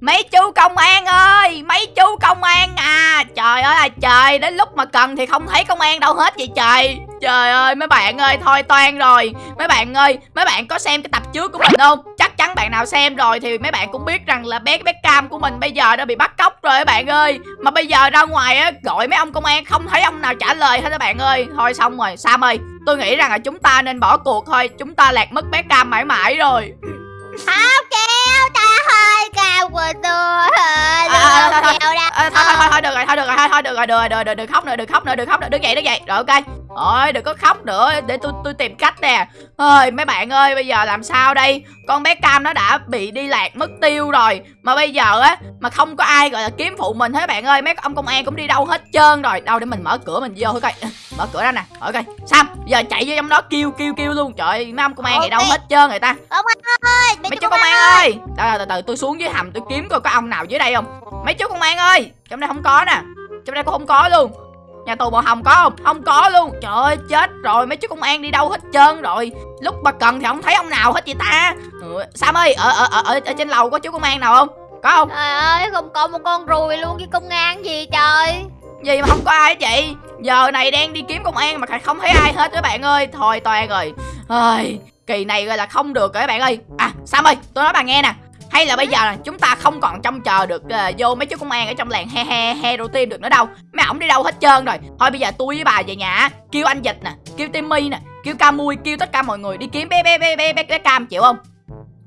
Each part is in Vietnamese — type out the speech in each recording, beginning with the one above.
Mấy chú công an ơi, Mấy chú công an à. Trời ơi là trời, Đến lúc mà cần thì không thấy công an đâu hết vậy trời. Trời ơi, mấy bạn ơi, Thôi toan rồi. Mấy bạn ơi, Mấy bạn có xem cái tập trước của mình không? Chắc chắn bạn nào xem rồi Thì mấy bạn cũng biết rằng là bé bé cam của mình Bây giờ đã bị bắt cóc rồi các bạn ơi. Mà bây giờ ra ngoài á, Gọi mấy ông công an, Không thấy ông nào trả lời hết các bạn ơi. Thôi xong rồi, Sam ơi, Tôi nghĩ rằng là chúng ta nên bỏ cuộc thôi. Chúng ta lạc mất bé cam mãi mãi rồi. Không, kêu Trời ơi Cam của tôi À, thôi, À, thôi, thôi, thôi, thôi, được rồi, thôi, được rồi, thôi, thôi, được rồi, được rồi, được rồi, đừng khóc nữa, đừng khóc nữa, đừng khóc nữa, đứng dậy, đứng dậy, rồi, ok Ôi, đừng có khóc nữa, để tôi tôi tìm cách nè. Ơi, mấy bạn ơi, bây giờ làm sao đây? Con bé Cam nó đã bị đi lạc mất tiêu rồi. Mà bây giờ á, mà không có ai gọi là kiếm phụ mình hết bạn ơi. Mấy ông công an cũng đi đâu hết trơn rồi. Đâu để mình mở cửa mình vô thôi coi. Mở cửa ra nè, ok Sam, giờ chạy vô trong đó kêu, kêu, kêu luôn. Trời ơi, mấy ông công an này đâu hết trơn người ta. Công an ơi Mấy chú công an ơi. Từ từ từ tôi xuống dưới hầm tôi kiếm coi có ông nào dưới đây không. Mấy chú công an ơi Trong đây không có nè. Trong đây cũng không có luôn Nhà tù màu hồng có không? Không có luôn. Trời ơi chết rồi. Mấy chú công an đi đâu hết trơn rồi. Lúc mà cần thì không thấy ông nào hết vậy ta. Ừ, Sam ơi ở, ở, ở, ở, ở trên lầu có chú công an nào không? Có không? Trời ơi không có một con ruồi luôn với công an gì trời. Gì mà không có ai hết chị Giờ này đang đi kiếm công an mà không thấy ai hết các bạn ơi. Thôi toàn rồi. Ơi Kỳ này gọi là không được rồi các bạn ơi. À Sam ơi tôi nói bà nghe nè. Hay là bây giờ là chúng ta không còn trông chờ được ờ, vô mấy chú công an ở trong làng he he hero team được nữa đâu. Mấy ổng đi đâu hết trơn rồi. Thôi bây giờ tôi với bà về nhà kêu anh dịch nè kêu timmy nè kêu camui kêu tất cả mọi người đi kiếm bé bé bé bé bé, bé cam chịu không?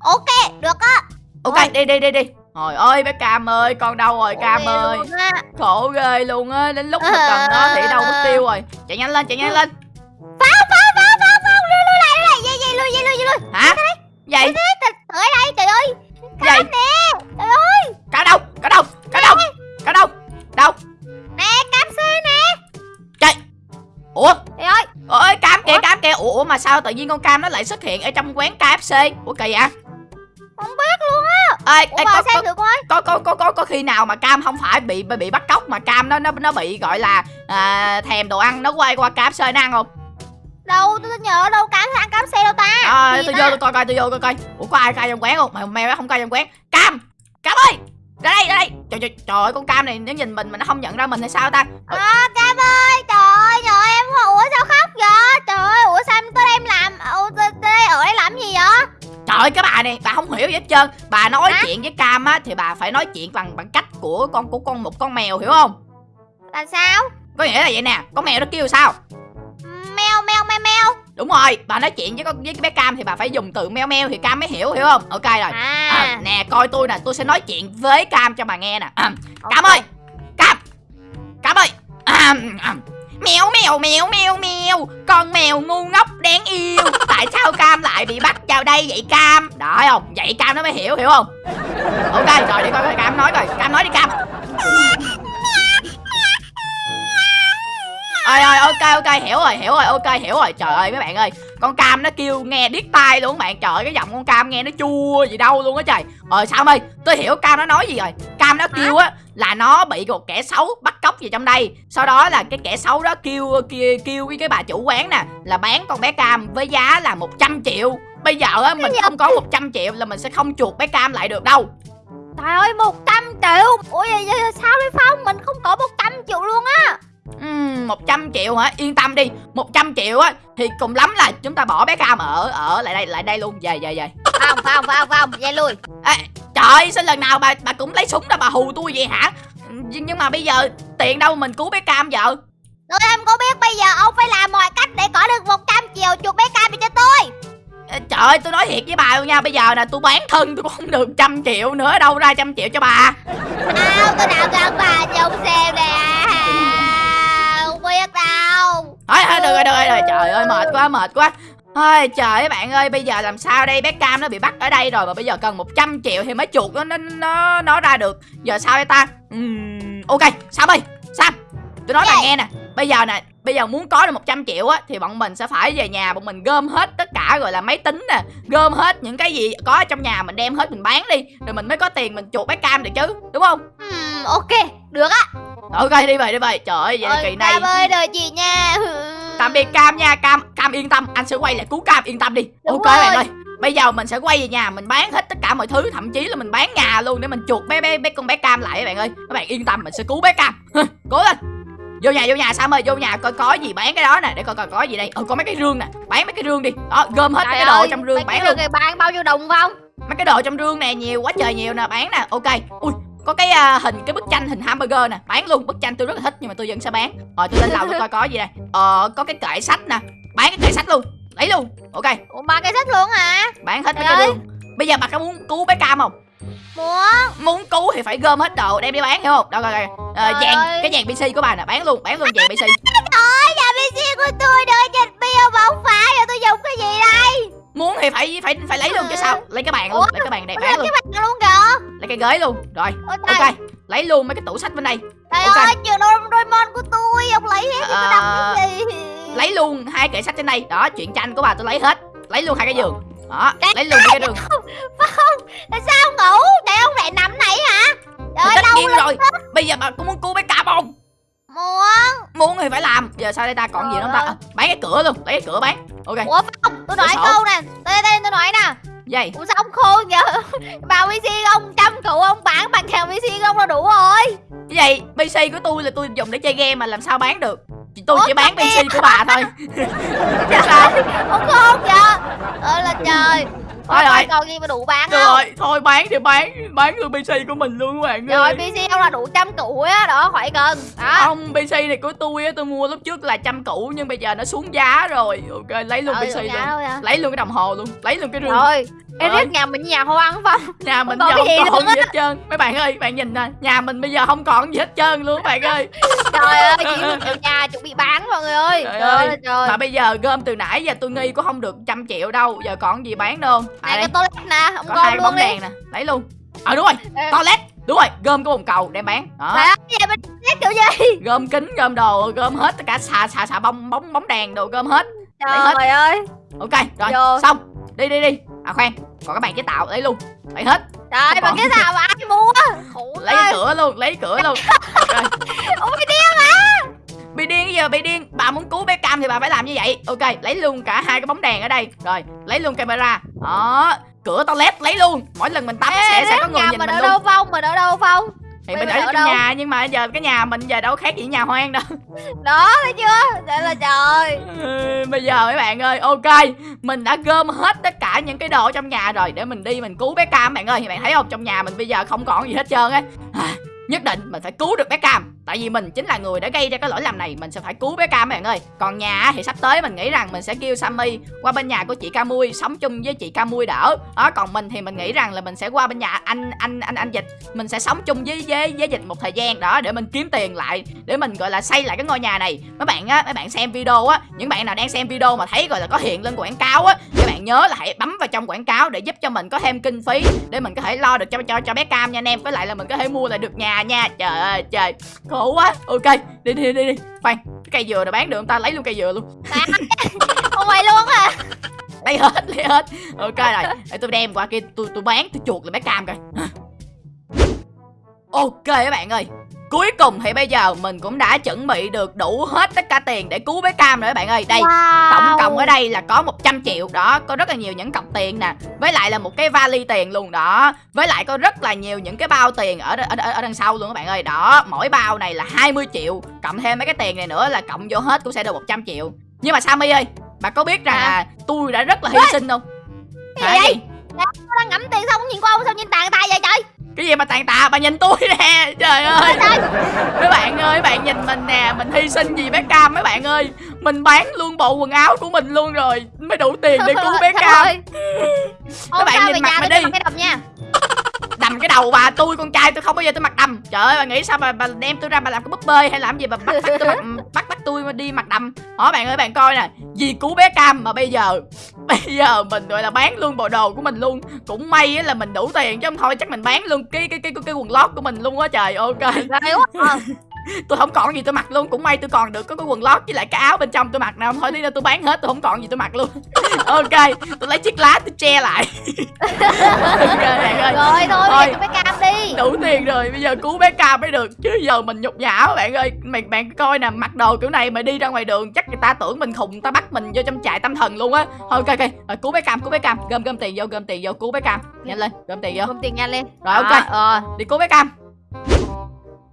Ok được á. Ok đi đi đi đi. Trời ơi bé Cam ơi con đâu rồi Cam ơi. Khổ ghê luôn á Đến lúc mà cần nó thì đâu mất tiêu rồi. Chạy nhanh lên chạy nhanh lên. Pháo pháo pháo pháo pháo Lui lui lại lui lại Dây dây lui dây lui lui Hả Vậy Ở đây trời ơi Vậy nè! Trời ơi! Cá đâu Cá đâu Cá đâu Cá đâu Đâu? Nè cam xe nè! Trời Ủa? Trời ơi! Ơi Cam kìa? Cam kìa. Ủa ủa, mà sao tự nhiên con Cam nó lại xuất hiện ở trong quán KFC Ủa kỳ vậy? Không biết luôn á! Ê, Ủa ê có, có, coi. có, có, có, có, có khi nào mà Cam không phải bị bị bắt cóc mà Cam nó nó nó bị gọi là à, thèm đồ ăn nó quay qua KFC nó ăn không Đâu tôi nhớ đâu cam ăn cam xe đâu ta? À, tôi vô tôi coi coi tôi vô coi coi. Ủa có ai cai trong quán không? Mày mày không cai trong quán. Cam! Cam ơi! Ra đây ra đây! Trời trời, trời ơi con cam này nó nhìn mình mà nó không nhận ra mình hay sao ta? Ờ, À, Cam ơi, trời ơi, trời em, ủa sao khóc vậy? Trời ơi, ủa sao em tới đây em làm, ủa tới đây ở đây làm gì vậy? trời ơi cái bà này bà không hiểu gì hết trơn. Bà nói Hả? chuyện với cam á thì bà phải nói chuyện bằng bằng cách của con của con một con mèo hiểu không? Là sao? có nghĩa là vậy nè con mèo nó kêu sao đúng rồi bà nói chuyện với con với cái bé cam thì bà phải dùng từ meo meo thì cam mới hiểu hiểu không? Ok rồi. À, à, nè coi tôi nè tôi sẽ nói chuyện với cam cho bà nghe nè. À. Cam ơi Cam Cam ơi. À, à. Mèo mèo mèo mèo mèo Con mèo ngu ngốc đáng yêu. Tại sao Cam lại bị bắt vào đây vậy Cam? Đó không? Vậy Cam nó mới hiểu hiểu không? Ok rồi để coi coi Cam nói coi. Cam nói đi Cam Ơi ơi ok ok hiểu rồi hiểu rồi ok hiểu rồi. Trời ơi mấy bạn ơi con cam nó kêu nghe điếc tai luôn các bạn. Trời ơi, cái giọng con cam nghe nó chua gì đâu luôn á trời. Ờ sao ơi tôi hiểu cam nó nói gì rồi. Cam nó kêu á là nó bị một kẻ xấu bắt cóc gì trong đây. Sau đó là cái kẻ xấu đó kêu kêu kêu với cái bà chủ quán nè là bán con bé cam với giá là 100 triệu. Bây giờ á mình không có 100 triệu là mình sẽ không chuộc bé cam lại được đâu. Trời ơi, 100 triệu. Ủa vậy, vậy sao đây Phong? Mình không có 100 triệu luôn á. Ừm, 100 triệu hả? Yên tâm đi 100 triệu á Thì cùng lắm là chúng ta bỏ bé Cam ở ở lại đây lại đây luôn Về về về Phong, Phong, Phong, Phong, dây lui. Ê, Trời ơi sao lần nào bà bà cũng lấy súng ra bà hù tôi vậy hả Nhưng nhưng mà bây giờ tiền đâu mình cứu bé Cam vợ Tôi em có biết bây giờ ông phải làm mọi cách để có được 100 triệu chuột bé cam cho tôi. Ê, Trời ơi tôi nói thiệt với bà luôn nha Bây giờ nè tôi bán thân tôi cũng không được trăm triệu nữa Đâu ra trăm triệu cho bà Đâu, tôi nào gần bà cho ông xem nè. Không biết đâu. Thôi thôi được rồi được rồi. Trời ơi mệt quá mệt quá Ôi trời ơi bạn ơi bây giờ làm sao đây bé Cam nó bị bắt ở đây rồi mà bây giờ cần 100 triệu thì mới chuột nó nó nó, nó ra được giờ sao đây ta Ừm, ok Sam ơi Sam tôi nói bà Gì? nghe nè bây giờ nè bây giờ muốn có được 100 triệu á thì bọn mình sẽ phải về nhà bọn mình gom hết tất cả gọi là máy tính nè gom hết những cái gì có ở trong nhà mình đem hết mình bán đi rồi mình mới có tiền mình chuột bé Cam được chứ đúng không Ừm, ok, được á. ok đi về đi về trời ơi vậy là kỳ này Cam ơi, đợi chị nha. Tạm biệt Cam nha Cam Cam yên tâm anh sẽ quay lại cứu Cam yên tâm đi. Đúng ok bạn rồi. ơi bây giờ mình sẽ quay về nhà mình bán hết tất cả mọi thứ thậm chí là mình bán nhà luôn để mình chuột bé bé bé con bé cam lại các bạn ơi. Các bạn yên tâm mình sẽ cứu bé cam. Cố lên. Vô nhà vô nhà sam ơi vô nhà coi có gì bán cái đó nè để coi coi có gì đây. Ừ có mấy cái rương nè bán mấy cái rương đi. Đó gom hết Trời mấy cái đồ ơi, trong rương bán luôn. này bán bao nhiêu đồng không? Mấy cái đồ trong rương nè nhiều quá trời nhiều nè bán nè ok. Ui có cái à, hình cái bức tranh hình hamburger nè. Bán luôn bức tranh tôi rất là thích nhưng mà tôi vẫn sẽ bán. Rồi tôi lên lầu tôi coi có gì đây. Ờ có cái kệ sách nè. Bán cái kệ sách luôn. Lấy luôn. Ok. Ủa bán cái sách luôn hả? Bán hết mấy Trời cái rương bây giờ bà có muốn cứu bé cam không? Muốn. Muốn cứu thì phải gom hết đồ đem đi bán hiểu không? Đâu coi coi. Ờ, Trời vàng ơi. cái vàng pc của bà nè. Bán luôn bán luôn vàng pc Ôi nhà PC của tôi đưa dịch bia bông phá rồi tôi dùng cái gì đây? Muốn thì phải phải phải lấy luôn chứ sao? lấy cái bàn luôn Ủa? lấy cái bàn này bán luôn. cái mặt luôn lấy cái ghế luôn. Rồi Ôi trời, ok lấy luôn mấy cái tủ sách bên đây. Trời ok. ơi trường Doraemon của tôi ông lấy hết Ờ, tôi đập cái gì? lấy luôn hai kệ sách trên đây. Đó chuyện tranh của bà tôi lấy hết. Lấy luôn hai cái giường. Đó lấy luôn cái giường Tại sao ông ngủ? Tại ông lại nằm này hả? Trời tất nhiên rồi. bây giờ bà có muốn cứu bé cam không? Muốn. Muốn thì phải làm. Giờ sao đây ta còn gì nữa không ta? Trời à, bán cái cửa luôn. Lấy cái cửa bán ok. Ủa không? Tôi nói câu nè. Đây đây tôi nói nè dây ủa sao ông khôn vậy? Vào PC ông trăm cụ ông bán bằng hàng PC ông là đủ rồi. Gì? Pc của tôi là tôi dùng để chơi game mà làm sao bán được? Tôi Ủa, chỉ bán pc của bà thôi. Chứ sao ông khôn vậy? Ơi là trời Thôi rồi. coi còn gì mà đủ bán không? rồi thôi bán thì bán bán luôn pc của mình luôn các bạn rồi ơi PC ông là đủ trăm cụ á đó khỏi cần đó. Không pc này của tôi á tôi mua lúc trước là trăm củ nhưng bây giờ nó xuống giá rồi. Ok lấy luôn Trời pc luôn. vậy? lấy luôn cái đồng hồ luôn lấy luôn cái rương. Rồi. Eric nhà mình nhà hoang phải không? Nhà mình giờ gì không còn gì hết trơn. Mấy bạn ơi bạn nhìn nè nhà mình bây giờ không còn gì hết trơn luôn các bạn ơi. Trời ơi triệu nhà chuẩn bị bán mọi người ơi. Trời trời ơi. trời. Mà bây giờ gom từ nãy giờ tôi nghi có không được trăm triệu đâu giờ còn gì bán đâu. à, này cái toilet nè ông có hai cái bóng đi. đèn nè. Lấy luôn. Ờ đúng rồi. Ê. toilet. Đúng rồi gom cái bồn cầu đem bán. Đó. Trời ơi vậy mình toilet kiểu gì? Gom kính gom đồ gom hết tất cả xà xà xà bông bóng bóng đèn đồ gom hết. Lấy hết. trời ơi. Ok rồi Vô. xong. Đi đi đi. À khoan. Còn các bạn chế tạo lấy luôn. Lấy hết. Trời Còn- cái nào mà ai mua? Khổ lấy cái cửa luôn lấy cửa luôn. À bị điên giờ bị điên. Bà muốn cứu bé cam thì bà phải làm như vậy. Ok lấy luôn cả hai cái bóng đèn ở đây. Rồi lấy luôn camera. Đó cửa toilet lấy luôn. Mỗi lần mình tắm sẽ sẽ có người nhìn mình mình ở luôn. đâu phong mình ở đâu phong? Thì Mày mình ở trong đâu? nhà nhưng mà giờ cái nhà mình giờ đâu khác gì nhà hoang đâu. Đó thấy chưa? Đây là trời. Bây giờ mấy bạn ơi ok. Mình đã gom hết tất cả những cái đồ trong nhà rồi. Để mình đi mình cứu bé cam bạn ơi. Thì bạn thấy không? Trong nhà mình bây giờ không còn gì hết trơn á. À, nhất định mình phải cứu được bé cam tại vì mình chính là người đã gây ra cái lỗi lầm này, mình sẽ phải cứu bé cam bạn ơi. Còn nhà thì sắp tới mình nghĩ rằng mình sẽ kêu sammy qua bên nhà của chị camui, sống chung với chị camui đỡ. Đó, còn mình thì mình nghĩ rằng là mình sẽ qua bên nhà anh anh anh anh dịch. Mình sẽ sống chung với với với dịch một thời gian đó để mình kiếm tiền lại, để mình, gọi là, xây lại cái ngôi nhà này. Mấy bạn á, mấy bạn xem video á, những bạn nào đang xem video mà thấy, gọi là, có hiện lên quảng cáo á, các bạn nhớ là hãy bấm vào trong quảng cáo để giúp cho mình có thêm kinh phí, để mình có thể lo được cho cho cho bé cam nha anh em. Với lại là mình có thể mua lại được nhà nha. Trời ơi, trời khổ quá. Ok đi đi đi đi. Khoan cái cây dừa này bán được không ta? Lấy luôn cây dừa luôn. Không phải luôn à lấy hết lấy hết. Ok rồi để tôi đem qua kia tôi tôi bán tôi chuột lại bé cam coi ok các bạn ơi cuối cùng thì bây giờ mình cũng đã chuẩn bị được đủ hết tất cả tiền để cứu bé cam rồi các bạn ơi. Đây wow. tổng cộng ở đây là có 100 triệu. Đó có rất là nhiều những cọc tiền nè với lại là một cái vali tiền luôn đó. Với lại có rất là nhiều những cái bao tiền ở ở, ở, ở đằng sau luôn các bạn ơi. Đó mỗi bao này là 20 triệu. Cộng thêm mấy cái tiền này nữa là cộng vô hết cũng sẽ được 100 triệu. Nhưng mà Sammy ơi bà có biết rằng Hả? là tôi đã rất là hy sinh không? Cái gì? Nó đang ngắm tiền xong nhìn qua ông sao nhìn tàn tay vậy trời cái gì mà tàn tạ bà nhìn tôi nè. Trời ơi. mấy bạn ơi bạn nhìn mình nè mình hy sinh gì bé cam mấy bạn ơi. Mình bán luôn bộ quần áo của mình luôn rồi mới đủ tiền để cứu bé cam. Hôm bạn nhìn mặt tôi đi. nha đầm cái đầu bà tôi con trai tôi không bao giờ tôi mặc đầm. Trời ơi bà nghĩ sao bà, bà đem tôi ra bà làm cái búp bê hay làm gì bà bắt bắt tôi mặc bắt bắt tôi đi mặc đầm? Hỏi bạn ơi bạn coi nè vì cứu bé cam mà bây giờ bây giờ mình gọi là bán luôn bộ đồ của mình luôn. Cũng may á là mình đủ tiền chứ không thôi chắc mình bán luôn cái cái cái cái, cái quần lót của mình luôn á trời ok. À. tôi không còn gì tôi mặc luôn cũng may tôi còn được có cái quần lót với lại cái áo bên trong tôi mặc nào thôi đi ra tôi bán hết tôi không còn gì tôi mặc luôn. Ok tôi lấy chiếc lá tôi che lại. Ok bạn ơi. Rồi thôi Thôi. về cái cam đi. Đủ tiền rồi bây giờ cứu bé cam mới được chứ giờ mình nhục nhã bạn ơi. Mày bạn coi nè mặc đồ kiểu này mà đi ra ngoài đường chắc người ta tưởng mình khùng ta bắt mình vô trong trại tâm thần luôn á. Thôi ok ok. Rồi, cứu bé cam cứu bé cam. Gom gom tiền vô gom tiền vô cứu bé cam. Nhanh lên gom tiền vô. Không tiền nhanh lên. Rồi, ok. Đó, Ờ. Đi cứu bé cam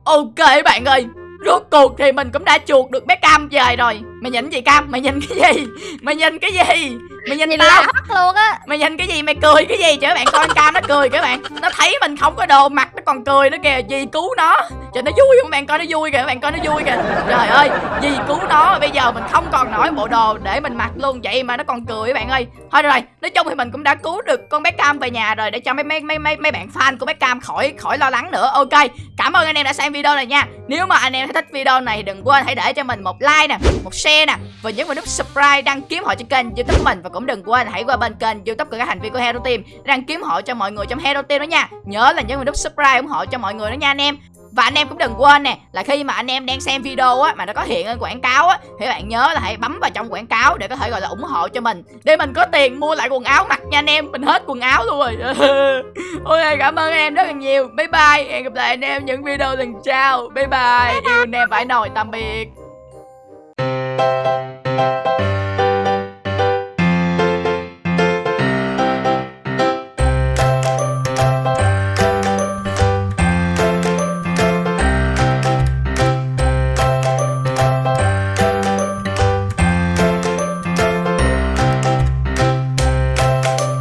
ok bạn ơi, rốt cuộc thì mình cũng đã chuột được bé cam về rồi. Mày nhìn gì cam? Mày nhìn cái gì? Mày nhìn cái gì? Mày nhìn tao. luôn á. Mày nhìn cái gì? Mày cười cái gì các bạn? Coi cam nó cười các bạn. Nó thấy mình không có đồ mặt nó còn cười nữa kìa. Gì cứu nó. Cho nó vui không bạn? Coi nó vui kìa các bạn coi nó vui kìa. Trời ơi gì cứu nó. Bây giờ mình không còn nổi bộ đồ để mình mặc luôn. Vậy mà nó còn cười các bạn ơi. Thôi rồi nói chung thì mình cũng đã cứu được con bé cam về nhà rồi để cho mấy mấy mấy mấy mấy bạn fan của bé cam khỏi khỏi lo lắng nữa. Ok cảm ơn anh em đã xem video này nha. Nếu mà anh em thấy thích video này thì đừng quên hãy để cho mình một like nè một share nè và nhấn vào nút subscribe đăng ký họ cho kênh youtube mình và cũng đừng quên hãy qua bên kênh youtube của các thành viên của hero team đăng kiếm hộ cho mọi người trong hero team đó nha. Nhớ là nhấn nút subscribe ủng hộ cho mọi người đó nha anh em. Và anh em cũng đừng quên nè, là khi mà anh em đang xem video á mà nó có hiện lên quảng cáo á, thì bạn nhớ là hãy bấm vào trong quảng cáo để có thể gọi là ủng hộ cho mình. Để mình có tiền mua lại quần áo mặc nha anh em, mình hết quần áo luôn rồi. Ok, cảm ơn em rất là nhiều. Bye bye, hẹn gặp lại anh em những video lần sau. Bye bye, yêu anh em phải nồi tạm biệt.